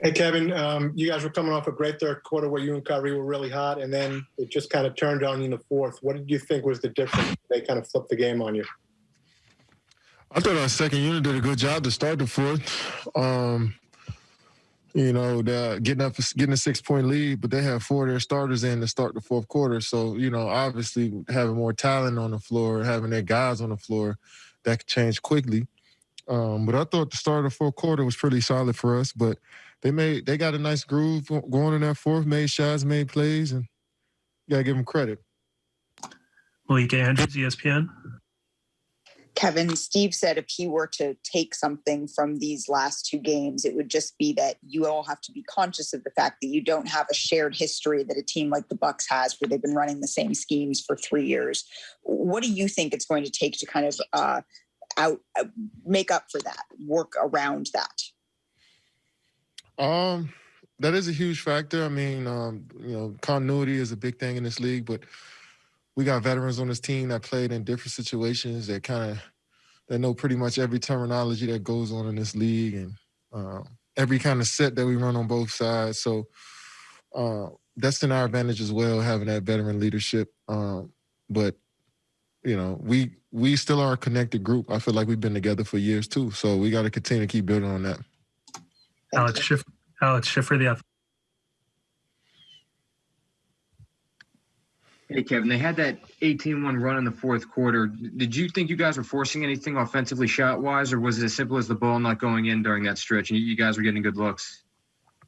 Hey, Kevin, um, you guys were coming off a great third quarter where you and Kyrie were really hot, and then it just kind of turned on you in the fourth. What did you think was the difference? They kind of flipped the game on you. I thought our second unit did a good job to start the fourth. Um, you know, getting up, getting a six point lead, but they have four of their starters in to start the fourth quarter. So, you know, obviously having more talent on the floor, having their guys on the floor, that could change quickly. Um, but I thought the start of the fourth quarter was pretty solid for us. But they made, they got a nice groove going in that fourth, made shots, made plays, and you gotta give them credit. Malika Andrews, ESPN. Kevin, Steve said if he were to take something from these last two games, it would just be that you all have to be conscious of the fact that you don't have a shared history that a team like the Bucks has, where they've been running the same schemes for three years. What do you think it's going to take to kind of uh, out uh, make up for that, work around that? Um, that is a huge factor. I mean, um, you know, continuity is a big thing in this league, but we got veterans on this team that played in different situations that kind of that know pretty much every terminology that goes on in this league and uh, every kind of set that we run on both sides. So uh, that's in our advantage as well, having that veteran leadership. Um, but you know, we we still are a connected group. I feel like we've been together for years too. So we got to continue to keep building on that. Alex Schiffer, Alex Schiffer, the Hey, Kevin, they had that 18-1 run in the fourth quarter. Did you think you guys were forcing anything offensively shot-wise, or was it as simple as the ball not going in during that stretch and you guys were getting good looks?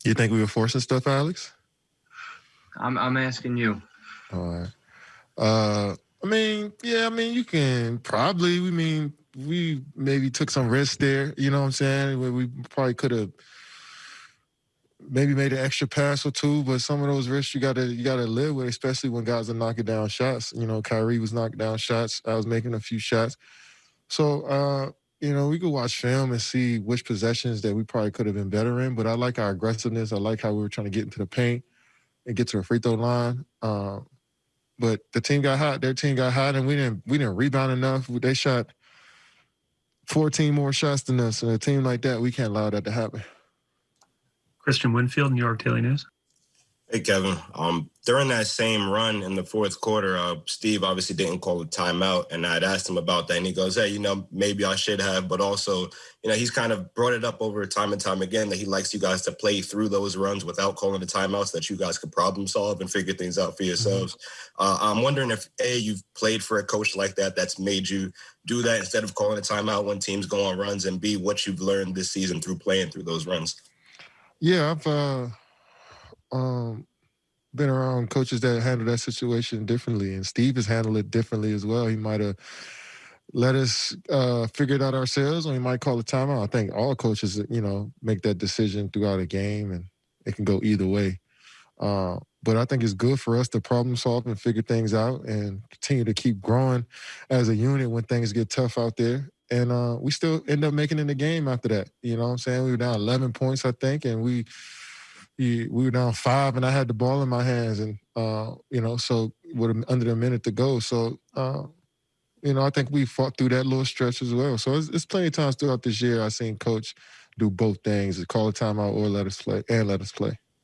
You think we were forcing stuff, Alex? I'm I'm asking you. All right. Uh, I mean, yeah, I mean, you can probably. We mean, we maybe took some risks there. You know what I'm saying? We probably could have – maybe made an extra pass or two, but some of those risks you gotta you gotta live with, especially when guys are knocking down shots. You know, Kyrie was knocking down shots. I was making a few shots. So uh, you know, we could watch film and see which possessions that we probably could have been better in. But I like our aggressiveness. I like how we were trying to get into the paint and get to a free throw line. Uh, but the team got hot. Their team got hot, and we didn't we didn't rebound enough. They shot 14 more shots than us. And a team like that, we can't allow that to happen. Kristian Winfield, New York Daily News. Hey, Kevin. Um, during that same run in the fourth quarter, uh, Steve obviously didn't call a timeout, and I'd asked him about that, and he goes, "Hey, you know, maybe I should have, but also, you know, he's kind of brought it up over time and time again that he likes you guys to play through those runs without calling the timeouts, that you guys could problem solve and figure things out for yourselves." Mm-hmm. Uh, I'm wondering if a you've played for a coach like that that's made you do that instead of calling a timeout when teams go on runs, and b what you've learned this season through playing through those runs. Yeah, I've uh, um, been around coaches that handle that situation differently, and Steve has handled it differently as well. He might have let us uh, figure it out ourselves, or he might call a timeout. I think all coaches, you know, make that decision throughout a game, and it can go either way. Uh, but I think it's good for us to problem solve and figure things out and continue to keep growing as a unit when things get tough out there and uh, we still end up making in the game after that. You know what I'm saying? We were down 11 points, I think, and we we, we were down five, and I had the ball in my hands, and uh, you know, so with under a minute to go, so uh, you know, I think we fought through that little stretch as well. So it's, it's plenty of times throughout this year I've seen coach do both things: call a timeout or let us play, and let us play.